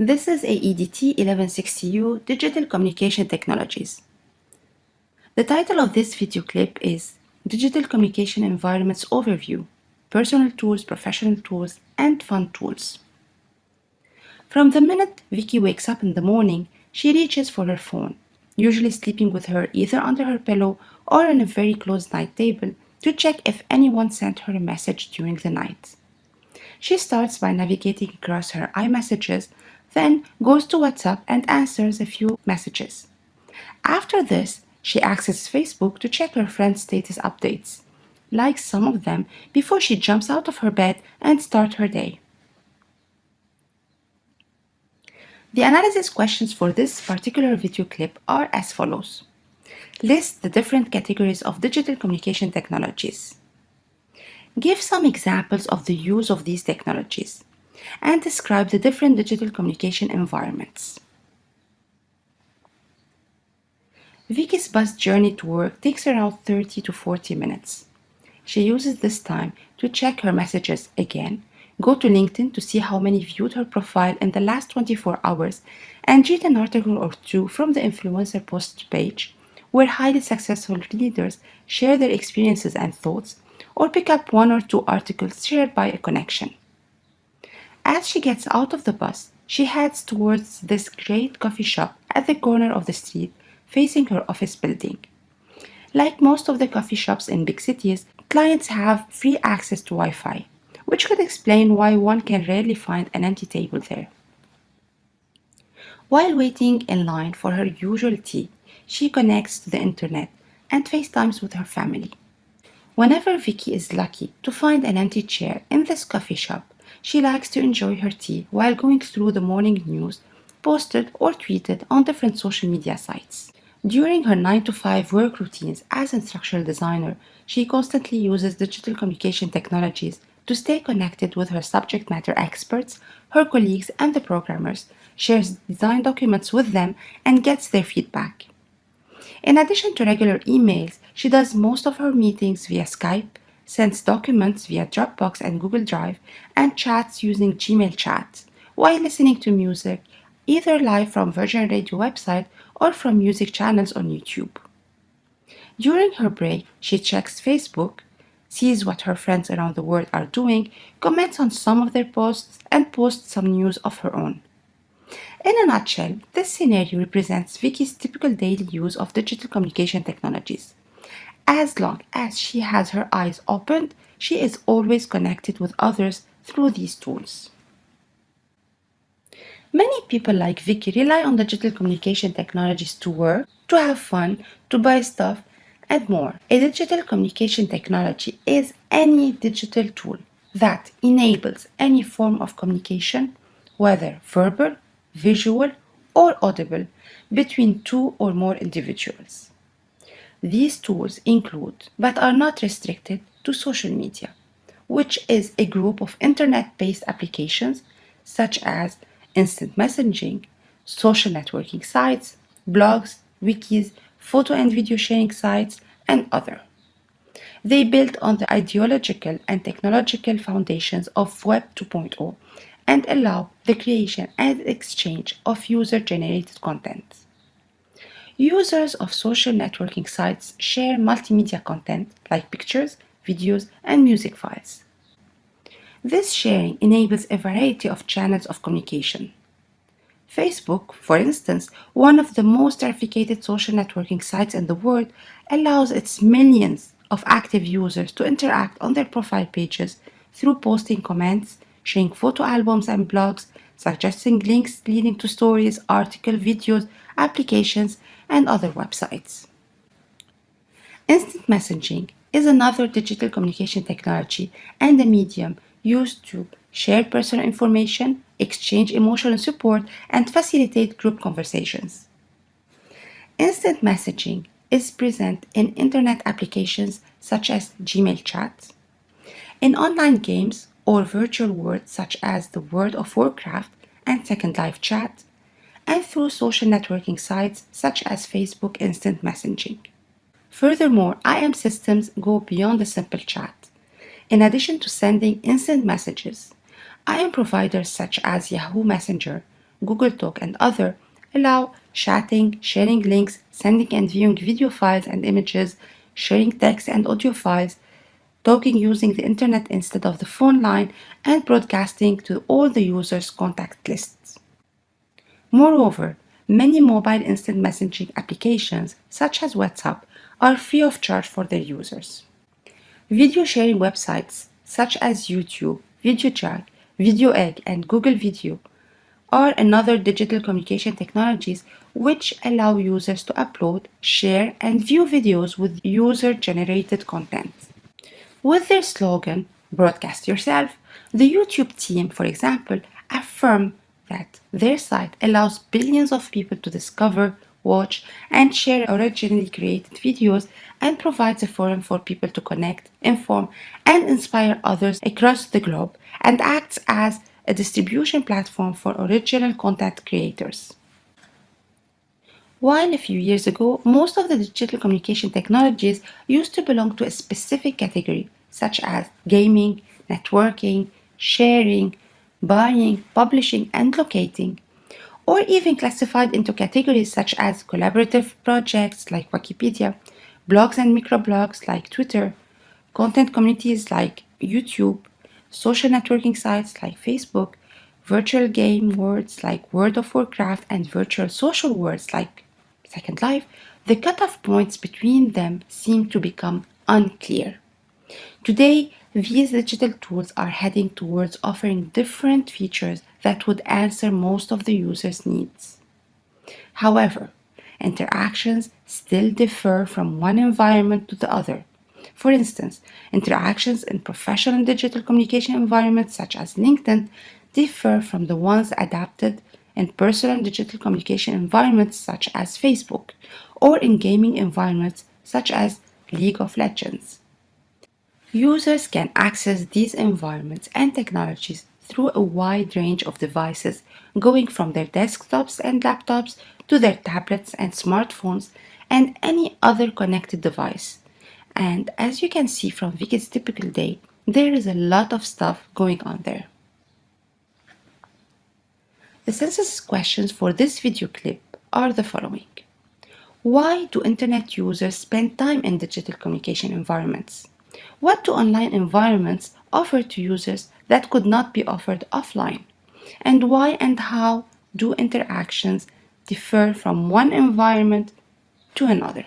This is AEDT 1160U Digital Communication Technologies. The title of this video clip is Digital Communication Environments Overview, Personal Tools, Professional Tools, and Fun Tools. From the minute Vicky wakes up in the morning, she reaches for her phone, usually sleeping with her either under her pillow or on a very close night table to check if anyone sent her a message during the night. She starts by navigating across her iMessages, then goes to WhatsApp and answers a few messages. After this, she accesses Facebook to check her friends' status updates, likes some of them before she jumps out of her bed and starts her day. The analysis questions for this particular video clip are as follows. List the different categories of digital communication technologies. Give some examples of the use of these technologies and describe the different digital communication environments. Vicky's bus journey to work takes around 30 to 40 minutes. She uses this time to check her messages again, go to LinkedIn to see how many viewed her profile in the last 24 hours, and read an article or two from the influencer post page where highly successful leaders share their experiences and thoughts, or pick up one or two articles shared by a connection. As she gets out of the bus, she heads towards this great coffee shop at the corner of the street facing her office building. Like most of the coffee shops in big cities, clients have free access to Wi-Fi, which could explain why one can rarely find an empty table there. While waiting in line for her usual tea, she connects to the internet and FaceTimes with her family. Whenever Vicky is lucky to find an empty chair in this coffee shop, she likes to enjoy her tea while going through the morning news posted or tweeted on different social media sites. During her 9 to 5 work routines as an instructional designer, she constantly uses digital communication technologies to stay connected with her subject matter experts, her colleagues, and the programmers, shares design documents with them, and gets their feedback. In addition to regular emails, she does most of her meetings via Skype, sends documents via Dropbox and Google Drive, and chats using Gmail chat, while listening to music, either live from Virgin Radio website or from music channels on YouTube. During her break, she checks Facebook, sees what her friends around the world are doing, comments on some of their posts, and posts some news of her own. In a nutshell, this scenario represents Vicky's typical daily use of digital communication technologies. As long as she has her eyes opened, she is always connected with others through these tools. Many people like Vicky rely on digital communication technologies to work, to have fun, to buy stuff, and more. A digital communication technology is any digital tool that enables any form of communication, whether verbal, visual, or audible, between two or more individuals. These tools include, but are not restricted to social media, which is a group of internet-based applications such as instant messaging, social networking sites, blogs, wikis, photo and video sharing sites, and other. They build on the ideological and technological foundations of Web 2.0 and allow the creation and exchange of user-generated content. Users of social networking sites share multimedia content like pictures, videos, and music files. This sharing enables a variety of channels of communication. Facebook, for instance, one of the most trafficked social networking sites in the world, allows its millions of active users to interact on their profile pages through posting comments, sharing photo albums and blogs, suggesting links leading to stories, articles, videos, applications, and other websites. Instant messaging is another digital communication technology and a medium used to share personal information, exchange emotional support, and facilitate group conversations. Instant messaging is present in internet applications such as Gmail chat, in online games or virtual worlds such as the World of Warcraft and Second Life chat, and through social networking sites such as Facebook Instant Messaging. Furthermore, IM systems go beyond the simple chat. In addition to sending instant messages, IM providers such as Yahoo Messenger, Google Talk, and other allow chatting, sharing links, sending and viewing video files and images, sharing text and audio files, talking using the internet instead of the phone line, and broadcasting to all the users' contact lists. Moreover, many mobile instant messaging applications, such as WhatsApp, are free of charge for their users. Video sharing websites, such as YouTube, VideoJack, VideoEgg, and Google Video, are another digital communication technologies which allow users to upload, share, and view videos with user-generated content. With their slogan, Broadcast Yourself, the YouTube team, for example, affirm that their site allows billions of people to discover, watch, and share originally created videos and provides a forum for people to connect, inform, and inspire others across the globe and acts as a distribution platform for original content creators. While a few years ago, most of the digital communication technologies used to belong to a specific category, such as gaming, networking, sharing, buying, publishing, and locating, or even classified into categories such as collaborative projects like Wikipedia, blogs and microblogs like Twitter, content communities like YouTube, social networking sites like Facebook, virtual game worlds like World of Warcraft, and virtual social worlds like Second Life, the cutoff points between them seem to become unclear. Today, these digital tools are heading towards offering different features that would answer most of the user's needs. However, interactions still differ from one environment to the other, for instance, interactions in professional digital communication environments such as LinkedIn differ from the ones adapted in personal digital communication environments such as Facebook or in gaming environments such as League of Legends. Users can access these environments and technologies through a wide range of devices, going from their desktops and laptops to their tablets and smartphones and any other connected device, and as you can see from Vicky's typical day, there is a lot of stuff going on there. The census questions for this video clip are the following. Why do internet users spend time in digital communication environments? What do online environments offer to users that could not be offered offline? And why and how do interactions differ from one environment to another?